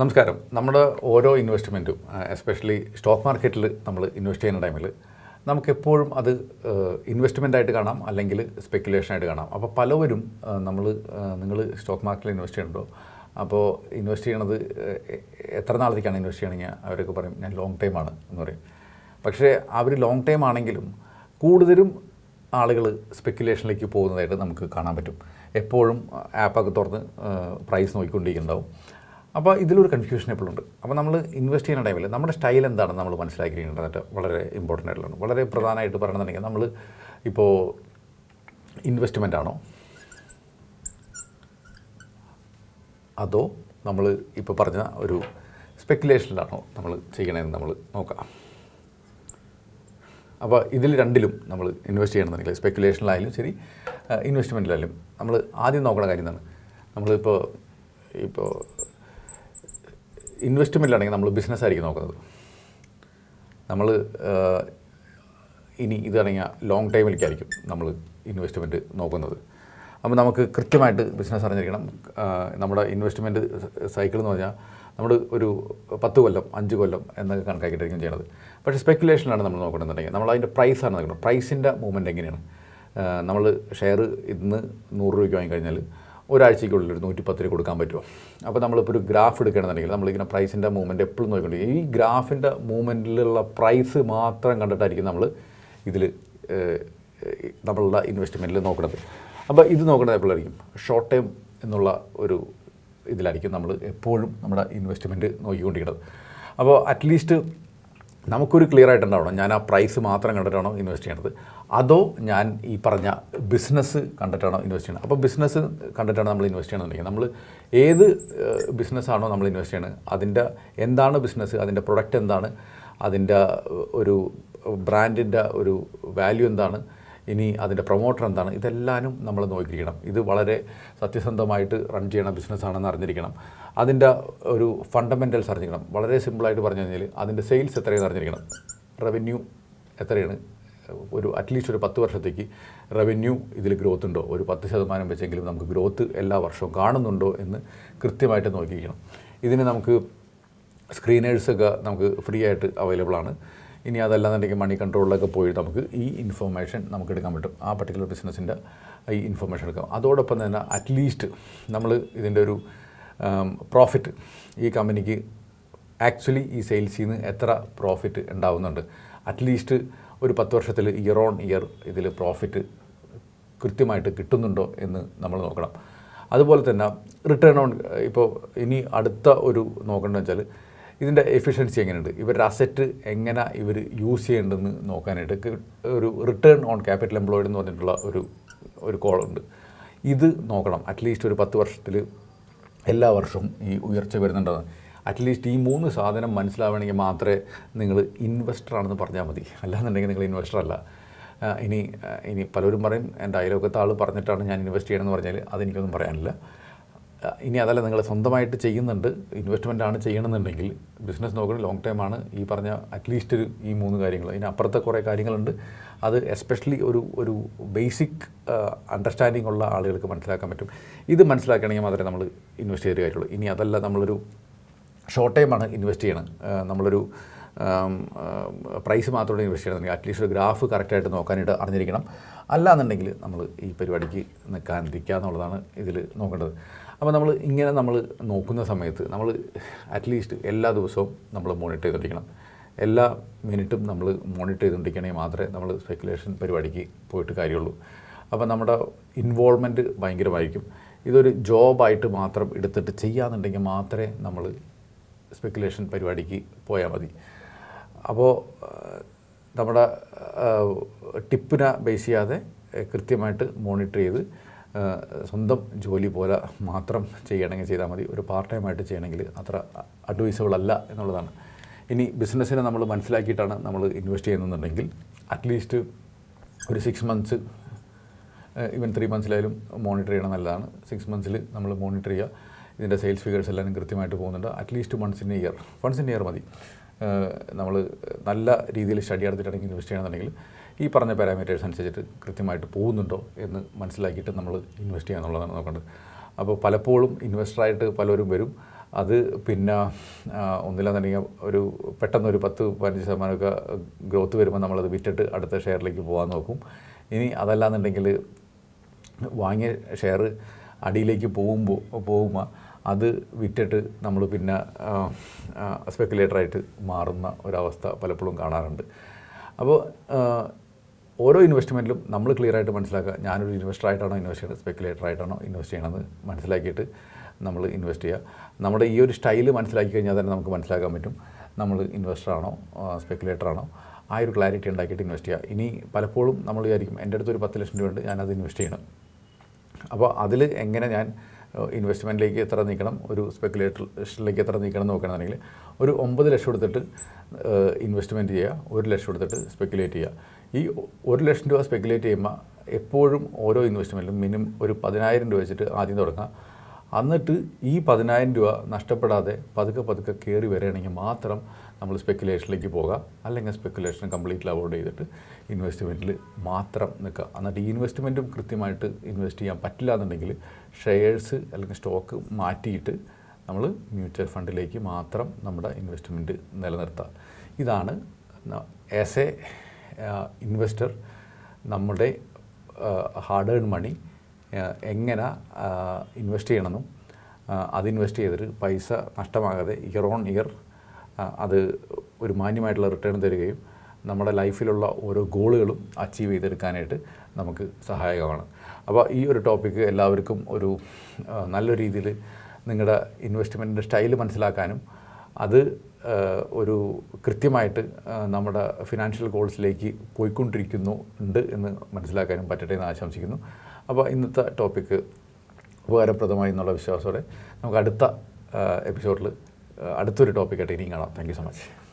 നമസ്കാരം. നമ്മുടെ ഓരോ ഇൻവെസ്റ്റ്മെന്റും എസ്പെഷ്യലി സ്റ്റോക്ക് മാർക്കറ്റിൽ നമ്മൾ ഇൻവെസ്റ്റ് ചെയ്യുന്ന ടൈമിൽ നമുക്കെപ്പോഴും അത് ഇൻവെസ്റ്റ്മെന്റ് ആയിട്ട് കാണാം അല്ലെങ്കിൽ സ്പെക്കുലേഷനായിട്ട് കാണാം. അപ്പോൾ പലവരും നമ്മൾ നിങ്ങൾ സ്റ്റോക്ക് മാർക്കറ്റിൽ ഇൻവെസ്റ്റ് ചെയ്യുന്നുണ്ടോ? അപ്പോൾ ഇൻവെസ്റ്റ് ചെയ്യണത് എത്ര നാളത്തേക്കാണ് ഇൻവെസ്റ്റ് ചെയ്യണമെങ്കിൽ അവരൊക്കെ പറയും ഞാൻ ലോങ് ടൈം ആണ് എന്ന് പറയും. പക്ഷേ അവർ ലോങ് ടൈം ആണെങ്കിലും കൂടുതലും ആളുകൾ സ്പെക്കുലേഷനിലേക്ക് പോകുന്നതായിട്ട് നമുക്ക് കാണാൻ പറ്റും. എപ്പോഴും ആപ്പൊക്കെ തുറന്ന് പ്രൈസ് നോക്കിക്കൊണ്ടിരിക്കുന്നുണ്ടാവും. അപ്പോൾ ഇതിലൊരു കൺഫ്യൂഷൻ എപ്പോഴും ഉണ്ട്. അപ്പോൾ നമ്മൾ ഇൻവെസ്റ്റ് ചെയ്യുന്ന ടൈമിൽ നമ്മുടെ സ്റ്റൈൽ എന്താണെന്ന് നമ്മൾ മനസ്സിലാക്കിയിരിക്കേണ്ടത് വളരെ ഇമ്പോർട്ടന്റ് ആയിട്ടുള്ളതാണ്. വളരെ പ്രധാനമായിട്ട് പറയണമെന്നുണ്ടെങ്കിൽ നമ്മൾ ഇപ്പോൾ ഇൻവെസ്റ്റ്മെന്റ് ആണോ? അതോ നമ്മൾ ഇപ്പോൾ പറഞ്ഞ ഒരു സ്പെക്കുലേഷനിലാണോ നമ്മൾ ചെയ്യണതെന്ന് നമ്മൾ നോക്കാം. അപ്പോൾ ഇതിൽ രണ്ടിലും നമ്മൾ ഇൻവെസ്റ്റ് ചെയ്യണമെന്നുണ്ടെങ്കിൽ സ്പെക്കുലേഷനിലായാലും ശരി ഇൻവെസ്റ്റ്മെന്റിലായാലും നമ്മൾ ആദ്യം നോക്കുന്ന കാര്യം എന്താണ്? നമ്മളിപ്പോൾ ഇപ്പോൾ ഇൻവെസ്റ്റ്മെന്റിലാണെങ്കിൽ നമ്മൾ ബിസിനസ് ആയിരിക്കും നോക്കുന്നത്. നമ്മൾ ഇനി ഇതാണെങ്കിൽ ലോങ് ടൈമിലേക്കായിരിക്കും നമ്മൾ ഇൻവെസ്റ്റ്മെന്റ് നോക്കുന്നത്. അപ്പോൾ നമുക്ക് കൃത്യമായിട്ട് ബിസിനസ് അറിഞ്ഞിരിക്കണം. നമ്മുടെ ഇൻവെസ്റ്റ്മെന്റ് സൈക്കിൾ എന്ന് പറഞ്ഞാൽ നമ്മൾ ഒരു പത്ത് കൊല്ലം അഞ്ച് കൊല്ലം എന്നൊക്കെ കണക്കാക്കിയിട്ടായിരിക്കും ചെയ്യണത് പക്ഷേ സ്പെക്കുലേഷനിലാണ് നമ്മൾ നോക്കണമെന്നുണ്ടെങ്കിൽ. നമ്മൾ അതിന്റെ പ്രൈസാണ് നോക്കുന്നത് പ്രൈസിന്റെ മൂവ്മെന്റ് എങ്ങനെയാണ്? നമ്മൾ ഷെയർ ഇന്ന് നൂറ് രൂപയ്ക്ക് വാങ്ങിക്കഴിഞ്ഞാൽ ഒരാഴ്ചയ്ക്കുള്ളിൽ ഒരു രൂപ കൊടുക്കാൻ പറ്റുമോ? അപ്പോൾ നമ്മളിപ്പോൾ ഒരു ഗ്രാഫ് എടുക്കുകയാണെന്നുണ്ടെങ്കിൽ നമ്മളിങ്ങനെ പ്രൈസിന്റെ മൂവ്മെന്റ് എപ്പോഴും നോക്കിക്കൊണ്ടിരിക്കും ഈ ഗ്രാഫിന്റെ മൂവ്മെന്റിലുള്ള പ്രൈസ് മാത്രം കണ്ടിട്ടായിരിക്കും നമ്മൾ ഇതിൽ നമ്മളുടെ ഇൻവെസ്റ്റ്മെന്റിൽ നോക്കുന്നത് അപ്പോൾ ഇത് നോക്കുന്നത് എപ്പോഴായിരിക്കും? ഷോർട്ട് ടേം എന്നുള്ള ഒരു ഇതിലായിരിക്കും നമ്മൾ എപ്പോഴും നമ്മുടെ ഇൻവെസ്റ്റ്മെന്റ് നോക്കിക്കൊണ്ടിരിക്കുന്നത്. അപ്പോൾ അറ്റ്ലീസ്റ്റ് നമുക്കൊരു ക്ലിയർ ആയിട്ടുണ്ടാവണം. ഞാൻ ആ പ്രൈസ് മാത്രം കണ്ടിട്ടാണോ ഇൻവെസ്റ്റ് ചെയ്യണത്? അതോ ഞാൻ ഈ പറഞ്ഞ ബിസിനസ് കണ്ടിട്ടാണോ ഇൻവെസ്റ്റ് ചെയ്യണത്? അപ്പോൾ ബിസിനസ് കണ്ടിട്ടാണ് നമ്മൾ ഇൻവെസ്റ്റ് ചെയ്യണമെന്നുണ്ടെങ്കിൽ നമ്മൾ ഏത് ബിസിനസ്സാണോ നമ്മൾ ഇൻവെസ്റ്റ് ചെയ്യണത്? അതിന്റെ എന്താണ് ബിസിനസ് അതിന്റെ പ്രൊഡക്റ്റ് എന്താണ്? അതിന്റെ ഒരു ബ്രാൻഡിന്റെ ഒരു വാല്യൂ എന്താണ്? ഇനി അതിന്റെ പ്രൊമോട്ടർ എന്താണ്? ഇതെല്ലാനും നമ്മൾ നോക്കിയിരിക്കണം. ഇത് വളരെ സത്യസന്ധമായിട്ട് റൺ ചെയ്യണ ബിസിനസ്സാണെന്ന് അറിഞ്ഞിരിക്കണം. അതിന്റെ ഒരു ഫണ്ടമെന്റൽസ് അറിഞ്ഞിരിക്കണം. വളരെ സിമ്പിളായിട്ട് പറഞ്ഞു കഴിഞ്ഞാൽ അതിന്റെ സെയിൽസ് എത്രയെന്ന് അറിഞ്ഞിരിക്കണം. റവന്യൂ എത്രയാണ്? ഒരു അറ്റ്ലീസ്റ്റ് ഒരു പത്ത് വർഷത്തേക്ക് റവന്യൂ ഇതിൽ ഗ്രോത്ത് ഉണ്ടോ? ഒരു പത്ത് ശതമാനം വെച്ചെങ്കിലും നമുക്ക് ഗ്രോത്ത് എല്ലാ വർഷവും കാണുന്നുണ്ടോ എന്ന് കൃത്യമായിട്ട് നോക്കിയിരിക്കണം. ഇതിന് നമുക്ക് സ്ക്രീനേഴ്സൊക്കെ നമുക്ക് ഫ്രീ ആയിട്ട് അവൈലബിൾ ആണ്. ഇനി അതല്ലാന്നുണ്ടെങ്കിൽ മണി കൺട്രോളിലൊക്കെ പോയി നമുക്ക് ഈ ഇൻഫർമേഷൻ നമുക്ക് എടുക്കാൻ പറ്റും. ആ പർട്ടിക്കുലർ ബിസിനസ്സിന്റെ ഈ ഇൻഫർമേഷൻ എടുക്കാം. അതോടൊപ്പം തന്നെ അറ്റ്ലീസ്റ്റ് നമ്മൾ ഇതിന്റെ ഒരു പ്രോഫിറ്റ് ഈ കമ്പനിക്ക് ആക്ച്വലി ഈ സെയിൽസിൽ നിന്ന് എത്ര പ്രോഫിറ്റ് ഉണ്ടാവുന്നുണ്ട്. അറ്റ്ലീസ്റ്റ് ഒരു പത്ത് വർഷത്തിൽ ഇയർ ഓൺ ഇയർ ഇതിൽ പ്രോഫിറ്റ് കൃത്യമായിട്ട് കിട്ടുന്നുണ്ടോ എന്ന് നമ്മൾ നോക്കണം. അതുപോലെ തന്നെ റിട്ടേൺ ഓൺ ഇപ്പോൾ ഇനി അടുത്ത ഒരു നോക്കേണ്ടതെന്ന് വെച്ചാൽ ഇതിന്റെ എഫിഷ്യൻസി എങ്ങനെയുണ്ട്? ഇവരുടെ അസറ്റ് എങ്ങനെ ഇവർ യൂസ് ചെയ്യേണ്ടതെന്ന് നോക്കാനായിട്ട് ഒരു റിട്ടേൺ ഓൺ ക്യാപിറ്റൽ എംപ്ലോയിഡ് എന്ന് പറഞ്ഞിട്ടുള്ള ഒരു ഒരു കോളുണ്ട് ഇത് നോക്കണം. അറ്റ്ലീസ്റ്റ് ഒരു പത്ത് വർഷത്തിൽ എല്ലാ വർഷവും ഈ ഉയർച്ച വരുന്നുണ്ടെന്ന്. അറ്റ്ലീസ്റ്റ് ഈ മൂന്ന് സാധനം മനസ്സിലാവണമെങ്കിൽ മാത്രമേ നിങ്ങൾ ഇൻവെസ്റ്റർ ആണെന്ന് പറഞ്ഞാൽ മതി. അല്ലാന്നുണ്ടെങ്കിൽ നിങ്ങൾ ഇൻവെസ്റ്റർ അല്ല. ഇനി ഇനി പലരും പറയും എന്റെ അയലോക്കത്തെ ആൾ പറഞ്ഞിട്ടാണ് ഞാൻ ഇൻവെസ്റ്റ് ചെയ്യണമെന്ന് പറഞ്ഞാൽ അതെനിക്കൊന്നും പറയാനില്ല. ഇനി അതല്ല നിങ്ങൾ സ്വന്തമായിട്ട് ചെയ്യുന്നുണ്ട് ഇൻവെസ്റ്റ്മെന്റ് ആണ് ചെയ്യണമെന്നുണ്ടെങ്കിൽ ബിസിനസ് നോക്കുന്നത് ലോങ് ടൈം ആണ് ഈ പറഞ്ഞ അറ്റ്ലീസ്റ്റ് ഒരു ഈ മൂന്ന് കാര്യങ്ങൾ. ഇതിന് അപ്പുറത്തെ കുറേ കാര്യങ്ങളുണ്ട്. അത് എസ്പെഷ്യലി ഒരു ഒരു ബേസിക് അണ്ടർസ്റ്റാൻഡിംഗ് ഉള്ള ആളുകൾക്ക് മനസ്സിലാക്കാൻ പറ്റും. ഇത് മനസ്സിലാക്കണമെങ്കിൽ മാത്രമേ നമ്മൾ ഇൻവെസ്റ്റ് ചെയ്ത കാര്യമുള്ളൂ. ഇനി അതല്ല നമ്മളൊരു ഷോർട്ട് ടൈമാണ് ഇൻവെസ്റ്റ് ചെയ്യണം നമ്മളൊരു പ്രൈസ് മാത്രമേ ഇൻവെസ്റ്റ് ചെയ്യണമെന്നുണ്ടെങ്കിൽ അറ്റ്ലീസ്റ്റ് ഒരു ഗ്രാഫ് കറക്റ്റായിട്ട് നോക്കാനായിട്ട് അറിഞ്ഞിരിക്കണം. അല്ലാന്നുണ്ടെങ്കിൽ നമ്മൾ ഈ പരിപാടിക്ക് നിൽക്കാതിരിക്കുക എന്നുള്ളതാണ് ഇതിൽ നോക്കേണ്ടത്. അപ്പോൾ നമ്മൾ ഇങ്ങനെ നമ്മൾ നോക്കുന്ന സമയത്ത് നമ്മൾ അറ്റ്ലീസ്റ്റ് എല്ലാ ദിവസവും നമ്മൾ മോണിറ്റർ ചെയ്തുകൊണ്ടിരിക്കണം. എല്ലാ മിനിറ്റും നമ്മൾ മോണിറ്റർ ചെയ്തുകൊണ്ടിരിക്കണമെങ്കിൽ മാത്രമേ നമ്മൾ സ്പെക്കുലേഷൻ പരിപാടിക്ക് പോയിട്ട് കാര്യമുള്ളൂ. അപ്പോൾ നമ്മുടെ ഇൻവോൾവ്മെന്റ് ഭയങ്കരമായിരിക്കും. ഇതൊരു ജോബായിട്ട് മാത്രം എടുത്തിട്ട് ചെയ്യാന്നുണ്ടെങ്കിൽ മാത്രമേ നമ്മൾ സ്പെക്കുലേഷൻ പരിപാടിക്ക് പോയാൽ മതി. അപ്പോൾ നമ്മുടെ ടിപ്പിനെ ബേസ് ചെയ്യാതെ കൃത്യമായിട്ട് മോണിറ്റർ ചെയ്ത് സ്വന്തം ജോലി പോലെ മാത്രം ചെയ്യണമെങ്കിൽ ചെയ്താൽ മതി. ഒരു പാർട്ട് ടൈം ആയിട്ട് ചെയ്യണമെങ്കിൽ അത്ര അഡ്വൈസബിൾ അല്ല എന്നുള്ളതാണ്. ഇനി ബിസിനസ്സിനെ നമ്മൾ മനസ്സിലാക്കിയിട്ടാണ് നമ്മൾ ഇൻവെസ്റ്റ് ചെയ്യുന്നുണ്ടെങ്കിൽ അറ്റ്ലീസ്റ്റ് ഒരു സിക്സ് മന്ത്സ് ഇവൻ ത്രീ മന്ത്സിലായാലും മോണിറ്റർ ചെയ്യണം നല്ലതാണ്. സിക്സ് മന്ത്സിൽ നമ്മൾ മോണിറ്റർ ചെയ്യുക. ഇതിന്റെ സെയിൽസ് ഫിഗേഴ്സ് എല്ലാം കൃത്യമായിട്ട് പോകുന്നുണ്ട്. At least once in year once in year മതി. നമ്മൾ നല്ല രീതിയിൽ സ്റ്റഡി എടുത്തിട്ടാണെങ്കിൽ ഇൻവെസ്റ്റ് ചെയ്യണമെന്നുണ്ടെങ്കിൽ ഈ പറഞ്ഞ പാരാമീറ്റേഴ്സ് അനുസരിച്ചിട്ട് കൃത്യമായിട്ട് പോകുന്നുണ്ടോ എന്ന് മനസ്സിലാക്കിയിട്ട് നമ്മൾ ഇൻവെസ്റ്റ് ചെയ്യുക എന്നുള്ളതാണ് നോക്കേണ്ടത്. അപ്പോൾ പലപ്പോഴും ഇൻവെസ്റ്ററായിട്ട് പലരും വരും. അത് പിന്നെ ഒന്നില്ലാന്നുണ്ടെങ്കിൽ ഒരു പെട്ടെന്ന് ഒരു പത്ത് പതിനഞ്ച് ശതമാനമൊക്കെ ഗ്രോത്ത് വരുമ്പോൾ നമ്മളത് വിറ്റിട്ട് അടുത്ത ഷെയറിലേക്ക് പോകാൻ നോക്കും. ഇനി അതല്ലാന്നുണ്ടെങ്കിൽ വാങ്ങിയ ഷെയർ അടിയിലേക്ക് പോകുമ്പോൾ പോകുമ്പോൾ അത് വിറ്റിട്ട് നമ്മൾ പിന്നെ സ്പെക്കുലേറ്ററായിട്ട് മാറുന്ന ഒരവസ്ഥ പലപ്പോഴും കാണാറുണ്ട്. അപ്പോൾ ഓരോ ഇൻവെസ്റ്റ്മെന്റിലും നമ്മൾ ക്ലിയർ ആയിട്ട് മനസ്സിലാക്കുക ഞാനൊരു ഇൻവെസ്റ്റർ ആയിട്ടാണോ ഇൻവെസ്റ്റ് ചെയ്യുന്നത് സ്പെക്കുലേറ്റർ ആയിട്ടാണോ ഇൻവെസ്റ്റ് ചെയ്യണമെന്ന് മനസ്സിലാക്കിയിട്ട് നമ്മൾ ഇൻവെസ്റ്റ് ചെയ്യുക. നമ്മുടെ ഈ ഒരു സ്റ്റൈൽ മനസ്സിലാക്കി കഴിഞ്ഞാൽ തന്നെ നമുക്ക് മനസ്സിലാക്കാൻ പറ്റും നമ്മൾ സ്പെക്കുലേറ്റർ ആണോ ആ ഒരു ക്ലാരിറ്റി ഉണ്ടാക്കിയിട്ട് ഇൻവെസ്റ്റ് ചെയ്യുക. ഇനി പലപ്പോഴും നമ്മൾ വിചാരിക്കും എന്റെ അടുത്ത് ഒരു പത്ത് ലക്ഷം രൂപ ഉണ്ട് ഞാനത് ഇൻവെസ്റ്റ് ചെയ്യണം. അപ്പോൾ അതിൽ എങ്ങനെ ഞാൻ ഇൻവെസ്റ്റ്മെന്റിലേക്ക് എത്ര നീക്കണം ഒരു സ്പെക്കുലേറ്ററിലേക്ക് എത്ര നീക്കണം നോക്കുകയാണെന്നുണ്ടെങ്കിൽ ഒരു ഒമ്പത് ലക്ഷം എടുത്തിട്ട് ഇൻവെസ്റ്റ്മെന്റ് ചെയ്യുക ഒരു ലക്ഷം എടുത്തിട്ട് സ്പെക്കുലേറ്റ് ചെയ്യുക. ഈ ഒരു ലക്ഷം രൂപ സ്പെക്കുലേറ്റ് ചെയ്യുമ്പോൾ എപ്പോഴും ഓരോ ഇൻവെസ്റ്റ്മെന്റിലും മിനിമം ഒരു പതിനായിരം രൂപ വെച്ചിട്ട് ആദ്യം തുടങ്ങുക. എന്നിട്ട് ഈ പതിനായിരം രൂപ നഷ്ടപ്പെടാതെ പതുക്കെ പതുക്കെ കയറി വരികയാണെങ്കിൽ മാത്രം നമ്മൾ സ്പെക്കുലേഷനിലേക്ക് പോകുക അല്ലെങ്കിൽ സ്പെക്കുലേഷൻ കംപ്ലീറ്റ്ലി അവോയ്ഡ് ചെയ്തിട്ട് ഇൻവെസ്റ്റ്മെന്റിൽ മാത്രം നിൽക്കുക. എന്നിട്ട് ഈ ഇൻവെസ്റ്റ്മെന്റും കൃത്യമായിട്ട് ഇൻവെസ്റ്റ് ചെയ്യാൻ പറ്റില്ല എന്നുണ്ടെങ്കിൽ ഷെയർസ് അല്ലെങ്കിൽ സ്റ്റോക്ക് മാറ്റിയിട്ട് നമ്മൾ മ്യൂച്വൽ ഫണ്ടിലേക്ക് മാത്രം നമ്മുടെ ഇൻവെസ്റ്റ്മെന്റ് നിലനിർത്തുക. ഇതാണ് ആസ് എ ഇൻവെസ്റ്റർ നമ്മുടെ ഹാർഡ് ഏൺ മണി എങ്ങനെ ഇൻവെസ്റ്റ് ചെയ്യണമെന്നും അത് ഇൻവെസ്റ്റ് ചെയ്തിട്ട് പൈസ നഷ്ടമാകാതെ ഇയർ ഓൺ ഇയർ അത് ഒരു മാന്യമായിട്ടുള്ള റിട്ടേൺ തരികയും നമ്മുടെ ലൈഫിലുള്ള ഓരോ ഗോളുകളും അച്ചീവ് ചെയ്തെടുക്കാനായിട്ട് നമുക്ക് സഹായകമാണ്. അപ്പോൾ ഈ ഒരു ടോപ്പിക്ക് എല്ലാവർക്കും ഒരു നല്ല രീതിയിൽ നിങ്ങളുടെ ഇൻവെസ്റ്റ്മെന്റിന്റെ സ്റ്റൈൽ മനസ്സിലാക്കാനും അത് ഒരു കൃത്യമായിട്ട് നമ്മുടെ ഫിനാൻഷ്യൽ ഗോൾസിലേക്ക് പോയിക്കൊണ്ടിരിക്കുന്നു ഉണ്ട് എന്ന് മനസ്സിലാക്കാനും പറ്റട്ടെ എന്ന് ആശംസിക്കുന്നു. അപ്പോൾ ഇന്നത്തെ ടോപ്പിക്ക് ഉപകാരപ്രദമായി എന്നുള്ള വിശ്വാസത്തോടെ നമുക്ക് അടുത്ത എപ്പിസോഡിൽ അടുത്തൊരു ടോപ്പിക്കായിട്ട് ഇനിയും കാണാം. Thank so much